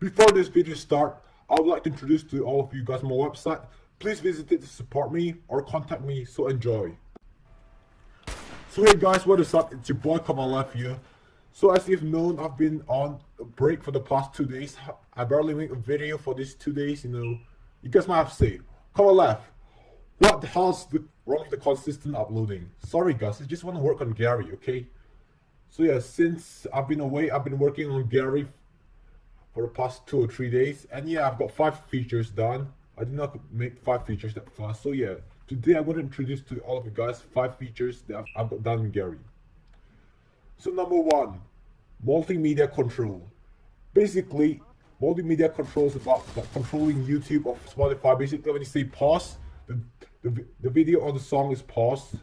Before this video start, I would like to introduce to all of you guys my website. Please visit it to support me or contact me, so enjoy. So hey guys, what is up? It's your boy Kamalev here. So as you've known, I've been on a break for the past two days. I barely make a video for these two days, you know. You guys might have to say, Kamalev, what the hell's the, wrong with the consistent uploading? Sorry guys, I just want to work on Gary, okay? So yeah, since I've been away, I've been working on Gary for the past two or three days. And yeah, I've got five features done. I did not make five features that fast. So yeah, today I'm going to introduce to all of you guys five features that I've got done in Gary. So number one, multimedia control. Basically, multimedia control is about like, controlling YouTube or Spotify. Basically, when you say pause, the, the, the video or the song is paused.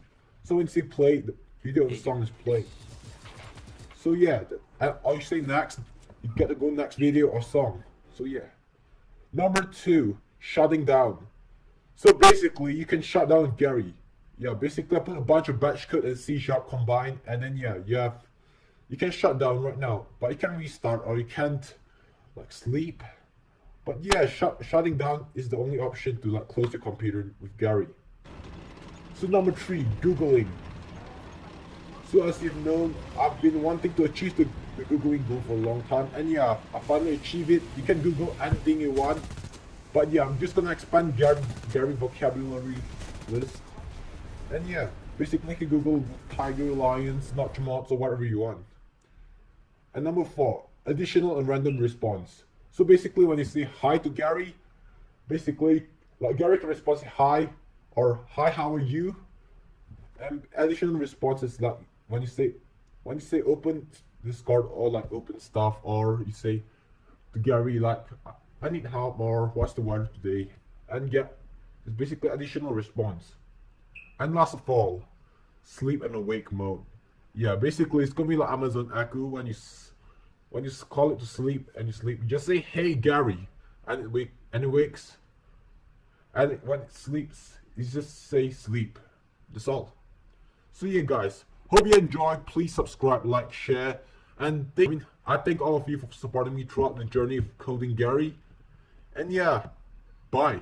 So when you say play, the video or the song is played. So yeah, and uh, all you say next, you get to go next video or song. So yeah. Number two, shutting down. So basically, you can shut down Gary. Yeah, basically I put a bunch of batch code and C sharp combined, and then yeah, you have you can shut down right now, but you can restart or you can't like sleep. But yeah, shut, shutting down is the only option to like close your computer with Gary. So number three, Googling. So as you've known, I've been wanting to achieve the, the Googling goal for a long time. And yeah, I finally achieved it. You can Google anything you want. But yeah, I'm just gonna expand Gary, Gary vocabulary list. And yeah, basically you can Google tiger, lions, notchmods, or whatever you want. And number four, additional and random response. So basically when you say hi to Gary, basically like Gary can respond hi or hi how are you? And additional response is like when you say when you say open Discord or like open stuff or you say to Gary like I need help or what's the weather today and get it's basically additional response. And last of all, sleep and awake mode. Yeah, basically it's gonna be like Amazon Echo when you when you call it to sleep and you sleep, you just say hey Gary and it wake and it wakes. And when it sleeps, you just say sleep. That's all. So yeah guys, Hope you enjoyed. Please subscribe, like, share, and thank, I, mean, I thank all of you for supporting me throughout the journey of coding Gary. And yeah, bye.